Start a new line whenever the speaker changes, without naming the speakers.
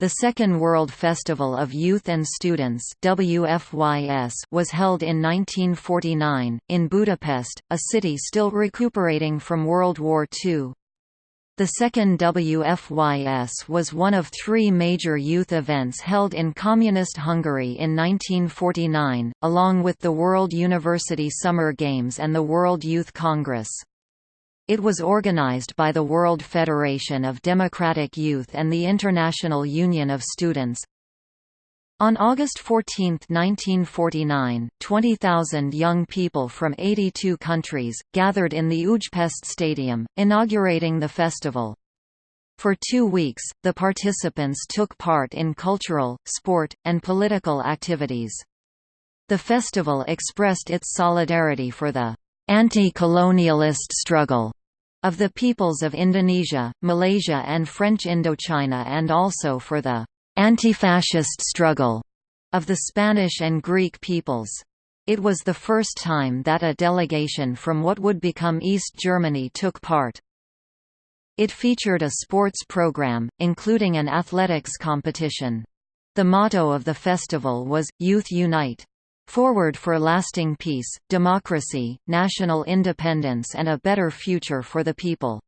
The Second World Festival of Youth and Students WFYS was held in 1949, in Budapest, a city still recuperating from World War II. The second WFYS was one of three major youth events held in Communist Hungary in 1949, along with the World University Summer Games and the World Youth Congress. It was organized by the World Federation of Democratic Youth and the International Union of Students. On August 14, 1949, 20,000 young people from 82 countries, gathered in the Újpest Stadium, inaugurating the festival. For two weeks, the participants took part in cultural, sport, and political activities. The festival expressed its solidarity for the anti-colonialist struggle of the peoples of Indonesia, Malaysia and French Indochina and also for the anti-fascist struggle of the Spanish and Greek peoples. It was the first time that a delegation from what would become East Germany took part. It featured a sports program, including an athletics competition. The motto of the festival was, Youth Unite. Forward for lasting peace, democracy, national independence and a better future for the people.